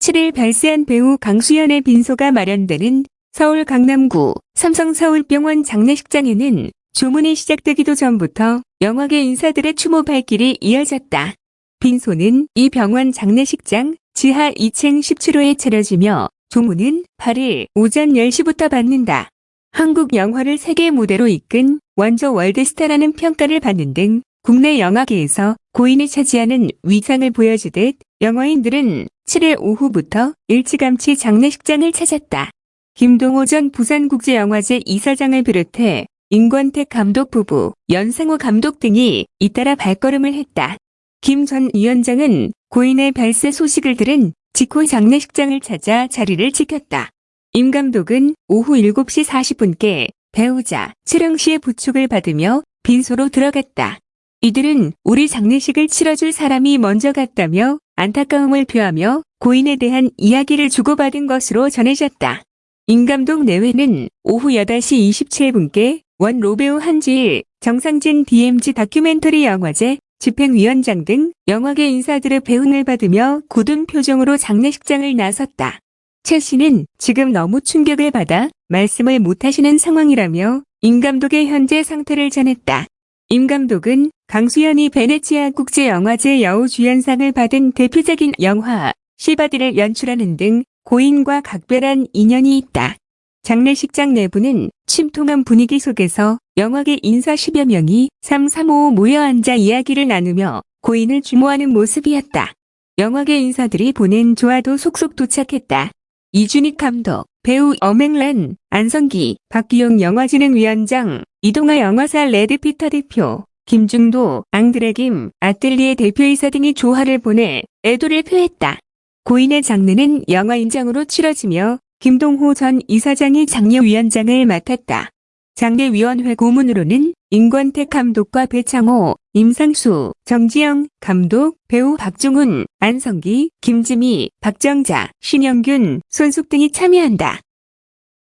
7일 발세한 배우 강수연의 빈소가 마련되는 서울 강남구 삼성서울병원 장례식장에는 조문이 시작되기도 전부터 영화계 인사들의 추모 발길이 이어졌다. 빈소는 이 병원 장례식장 지하 2층 17호에 차려지며 조문은 8일 오전 10시부터 받는다. 한국 영화를 세계 무대로 이끈 원조 월드스타라는 평가를 받는 등 국내 영화계에서 고인이 차지하는 위상을 보여주듯 영화인들은 7일 오후부터 일찌감치 장례식장을 찾았다. 김동호 전 부산국제영화제 이사장을 비롯해 임권택 감독 부부, 연상호 감독 등이 잇따라 발걸음을 했다. 김 전 위원장은 고인의 발세 소식을 들은 직후 장례식장을 찾아 자리를 지켰다. 임 감독은 오후 7시 40분께 배우자 칠영 씨의 부축을 받으며 빈소로 들어갔다. 이들은 우리 장례식을 치러줄 사람이 먼저 갔다며 안타까움을 표하며 고인에 대한 이야기를 주고받은 것으로 전해졌다. 임 감독 내외는 오후 8시 27분께 원 로배우 한지일, 정상진 DMZ 다큐멘터리 영화제 집행위원장 등 영화계 인사들의 배웅을 받으며 굳은 표정으로 장례식장을 나섰다. 최 씨는 지금 너무 충격을 받아 말씀을 못하시는 상황이라며 임 감독의 현재 상태를 전했다. 임 감독은 강수연이 베네치아 국제영화제 여우주연상을 받은 대표적인 영화 씨받이를 연출하는 등 고인과 각별한 인연이 있다. 장례식장 내부는 침통한 분위기 속에서 영화계 인사 10여 명이 335 모여 앉아 이야기를 나누며 고인을 추모하는 모습이었다. 영화계 인사들이 보낸 조화도 속속 도착했다. 이준익 감독, 배우 엄앵란, 안성기, 박기용 영화진흥위원장, 이동아 영화사 레드피터 대표, 김중도, 앙드레김, 아뜰리에 대표이사 등이 조화를 보내 애도를 표했다. 고인의 장례는 영화인장으로 치러지며 김동호 전 이사장이 장례위원장을 맡았다. 장례위원회 고문으로는 임권택 감독과 배창호, 임상수, 정지영 감독, 배우 박중훈, 안성기, 김지미, 박정자, 신영균, 손숙 등이 참여한다.